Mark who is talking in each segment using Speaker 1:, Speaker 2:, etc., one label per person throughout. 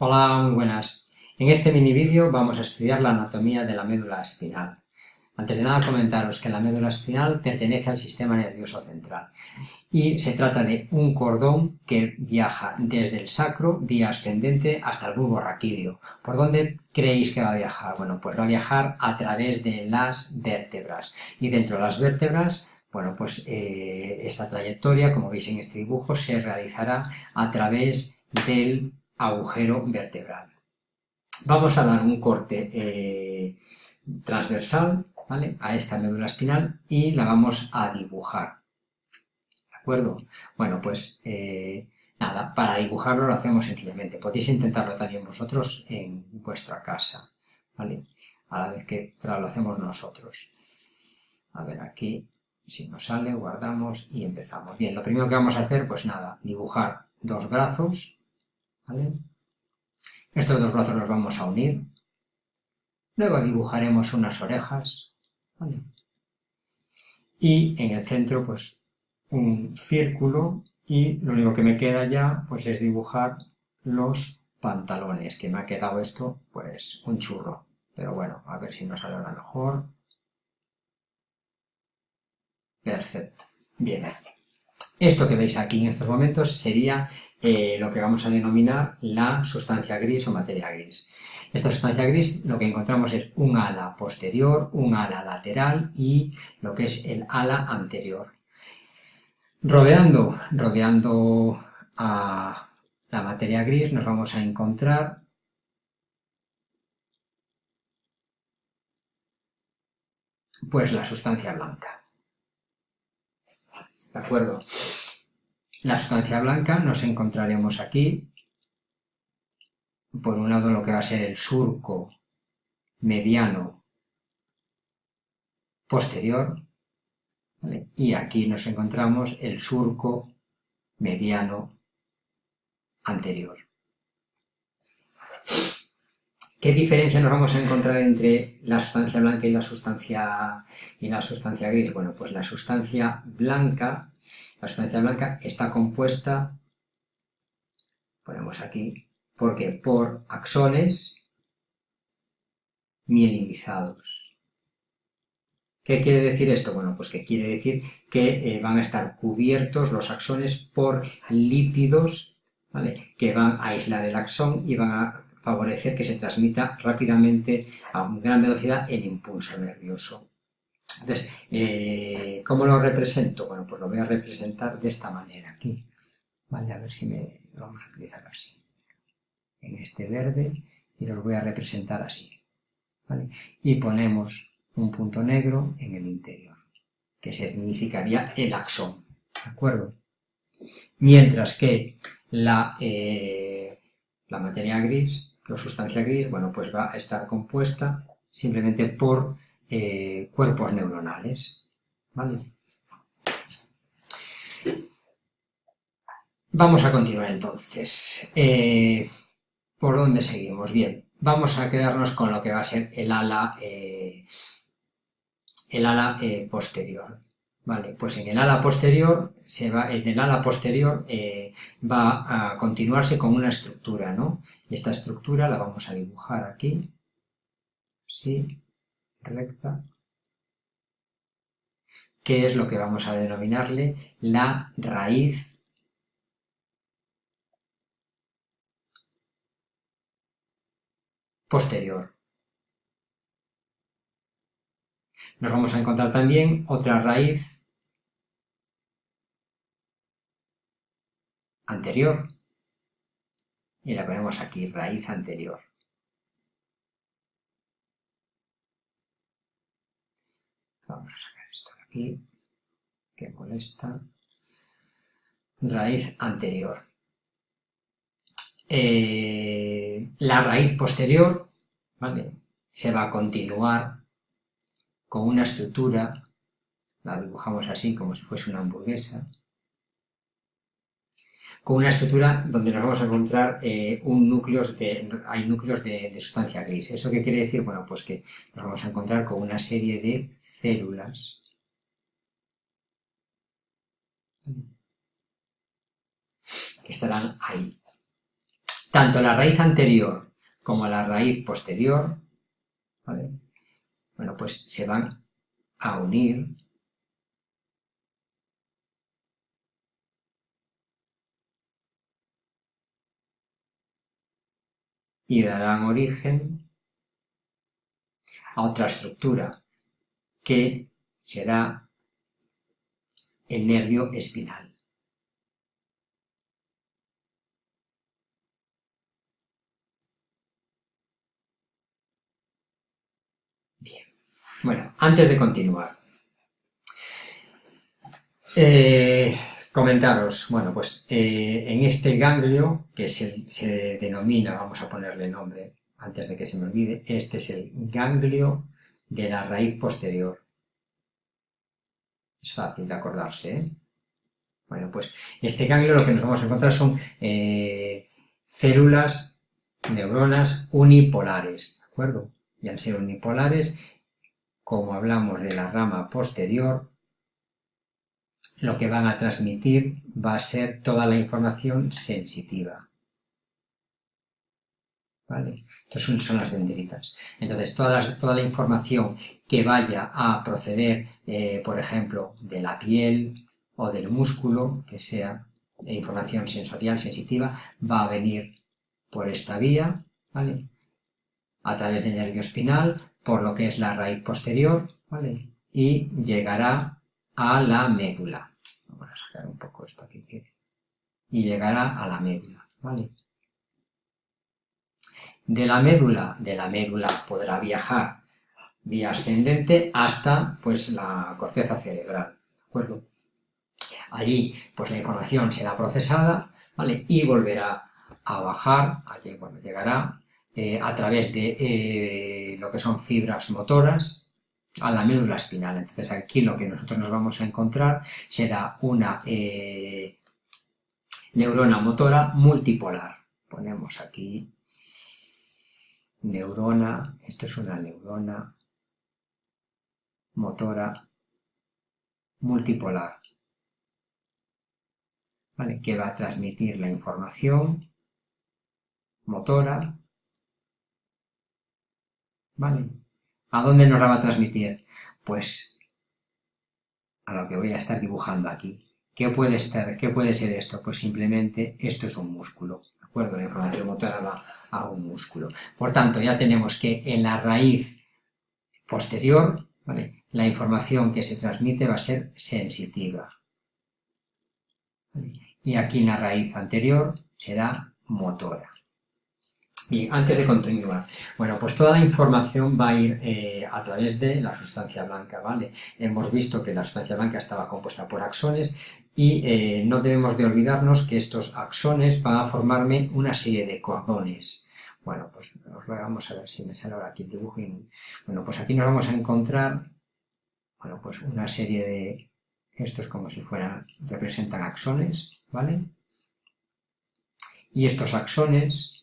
Speaker 1: Hola, muy buenas. En este mini vídeo vamos a estudiar la anatomía de la médula espinal. Antes de nada comentaros que la médula espinal pertenece al sistema nervioso central y se trata de un cordón que viaja desde el sacro, vía ascendente, hasta el bulbo raquídeo. ¿Por dónde creéis que va a viajar? Bueno, pues va a viajar a través de las vértebras y dentro de las vértebras bueno, pues eh, esta trayectoria, como veis en este dibujo, se realizará a través del agujero vertebral. Vamos a dar un corte eh, transversal ¿vale? a esta médula espinal y la vamos a dibujar. ¿De acuerdo? Bueno, pues eh, nada, para dibujarlo lo hacemos sencillamente. Podéis intentarlo también vosotros en vuestra casa, ¿vale? A la vez que lo hacemos nosotros. A ver, aquí, si nos sale, guardamos y empezamos. Bien, lo primero que vamos a hacer, pues nada, dibujar dos brazos, estos dos brazos los vamos a unir. Luego dibujaremos unas orejas, Y en el centro, pues, un círculo y lo único que me queda ya, pues, es dibujar los pantalones, que me ha quedado esto, pues, un churro. Pero bueno, a ver si nos sale ahora mejor. Perfecto. Bien. Esto que veis aquí en estos momentos sería eh, lo que vamos a denominar la sustancia gris o materia gris. Esta sustancia gris lo que encontramos es un ala posterior, un ala lateral y lo que es el ala anterior. Rodeando, rodeando a la materia gris nos vamos a encontrar pues la sustancia blanca. ¿De acuerdo? La sustancia blanca nos encontraremos aquí, por un lado lo que va a ser el surco mediano posterior, y aquí nos encontramos el surco mediano anterior. ¿Qué diferencia nos vamos a encontrar entre la sustancia blanca y la sustancia, y la sustancia gris? Bueno, pues la sustancia blanca la sustancia blanca está compuesta, ponemos aquí, porque por axones mielinizados. ¿Qué quiere decir esto? Bueno, pues que quiere decir que eh, van a estar cubiertos los axones por lípidos ¿vale? que van a aislar el axón y van a favorecer que se transmita rápidamente a gran velocidad el impulso nervioso. Entonces, eh, ¿cómo lo represento? Bueno, pues lo voy a representar de esta manera aquí. Vale, a ver si me lo vamos a utilizar así. En este verde y los voy a representar así. ¿vale? Y ponemos un punto negro en el interior, que significaría el axón. ¿De acuerdo? Mientras que la, eh, la materia gris, la sustancia gris, bueno, pues va a estar compuesta simplemente por eh, cuerpos neuronales. Vamos a continuar entonces. Eh, ¿Por dónde seguimos? Bien, vamos a quedarnos con lo que va a ser el ala, eh, el ala posterior. Vale, pues en el ala posterior, se va, en el ala posterior va a continuarse con una estructura, ¿no? esta estructura la vamos a dibujar aquí, ¿sí? recta, que es lo que vamos a denominarle la raíz posterior. Nos vamos a encontrar también otra raíz anterior y la ponemos aquí, raíz anterior. Vamos a sacar esto de aquí, que molesta. Raíz anterior. Eh, la raíz posterior, ¿vale? Se va a continuar con una estructura, la dibujamos así como si fuese una hamburguesa, con una estructura donde nos vamos a encontrar eh, un núcleos de, hay núcleos de, de, sustancia gris. ¿Eso qué quiere decir? Bueno, pues que nos vamos a encontrar con una serie de células que estarán ahí. tanto la raíz anterior como la raíz posterior, ¿vale? Bueno, pues se van a unir y darán origen a otra estructura que será el nervio espinal. Bien, bueno, antes de continuar, eh, comentaros, bueno, pues eh, en este ganglio, que se, denomina, vamos a ponerle nombre, antes de que se me olvide, este es el ganglio de la raíz posterior. Es fácil de acordarse, ¿eh? Bueno, pues este ganglio lo que nos vamos a encontrar son eh, células, neuronas unipolares, ¿de acuerdo? Y al ser unipolares, como hablamos de la rama posterior, lo que van a transmitir va a ser toda la información sensitiva. ¿Vale? Entonces son las dendritas. Entonces toda la, toda la información que vaya a proceder, eh, por ejemplo, de la piel o del músculo, que sea información sensorial sensitiva, va a venir por esta vía, ¿vale? A través del nervio espinal, por lo que es la raíz posterior, ¿vale? Y llegará a la médula. Vamos a sacar un poco esto aquí. Y llegará a la médula, ¿vale? De la médula, de la médula podrá viajar vía ascendente hasta pues la corteza cerebral, ¿de acuerdo? Allí pues la información será procesada, ¿vale? Y volverá a bajar, allí, bueno, llegará eh, a través de eh, lo que son fibras motoras, a la médula espinal. Entonces aquí lo que nosotros nos vamos a encontrar será una eh, neurona motora multipolar. Ponemos aquí neurona, esto es una neurona motora multipolar. ¿Vale? que va a transmitir la información motora ¿vale? ¿A dónde nos la va a transmitir? Pues a lo que voy a estar dibujando aquí. ¿Qué puede, estar, ¿Qué puede ser esto? Pues simplemente esto es un músculo, ¿de acuerdo? La información motora va a un músculo. Por tanto, ya tenemos que en la raíz posterior, la información que se transmite va a ser sensitiva. Y aquí en la raíz anterior será motora. Bien, antes de continuar, bueno, pues toda la información va a ir eh, a través de la sustancia blanca, ¿vale? Hemos visto que la sustancia blanca estaba compuesta por axones y eh, no debemos de olvidarnos que estos axones van a formarme una serie de cordones. Bueno, pues vamos a ver si me sale ahora aquí el dibujo. Bueno, pues aquí nos vamos a encontrar, bueno, pues una serie de, estos como si fueran, representan axones, ¿vale? Y estos axones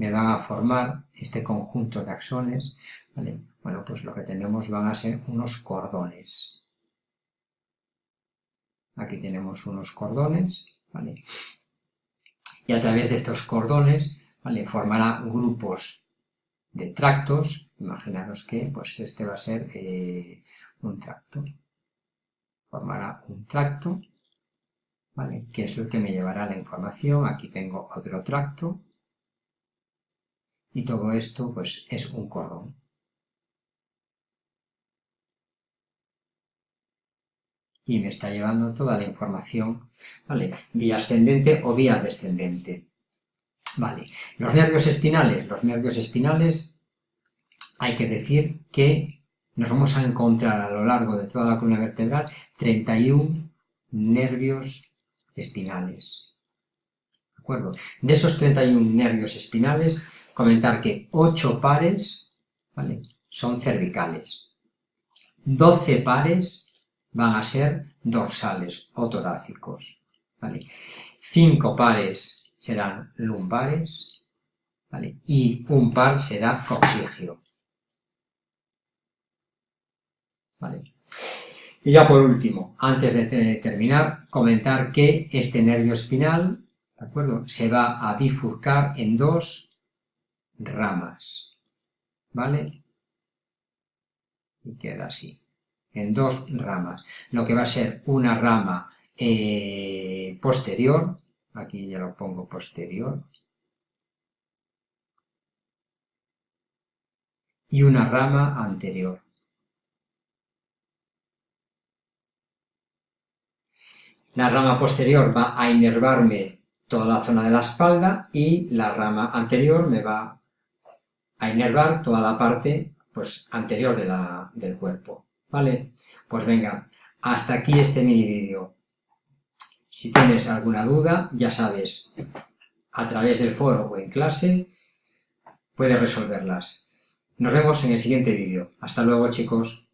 Speaker 1: me van a formar este conjunto de axones, ¿vale? Bueno, pues lo que tenemos van a ser unos cordones. Aquí tenemos unos cordones, ¿vale? Y a través de estos cordones, ¿vale? Formará grupos de tractos, imaginaros que pues este va a ser eh, un tracto. Formará un tracto, ¿vale? Que es lo que me llevará la información. Aquí tengo otro tracto, y todo esto pues es un cordón. Y me está llevando toda la información, ¿vale? Vía ascendente o vía descendente. Vale, los nervios espinales, los nervios espinales, hay que decir que nos vamos a encontrar a lo largo de toda la columna vertebral 31 nervios espinales. ¿De acuerdo? De esos 31 nervios espinales, comentar que 8 pares son cervicales, 12 pares van a ser dorsales o torácicos, ¿vale? 5 pares serán lumbares y un par será coxigio. Y ya por último, antes de terminar, comentar que este nervio espinal ¿de acuerdo? Se va a bifurcar en dos ramas, ¿vale? Y queda así, en dos ramas. Lo que va a ser una rama eh, posterior, aquí ya lo pongo posterior, y una rama anterior. La rama posterior va a inervarme toda la zona de la espalda y la rama anterior me va a inervar toda la parte pues, anterior del cuerpo. ¿Vale? Pues venga, hasta aquí este mini vídeo. Si tienes alguna duda, ya sabes, a través del foro o en clase, puedes resolverlas. Nos vemos en el siguiente vídeo. Hasta luego, chicos.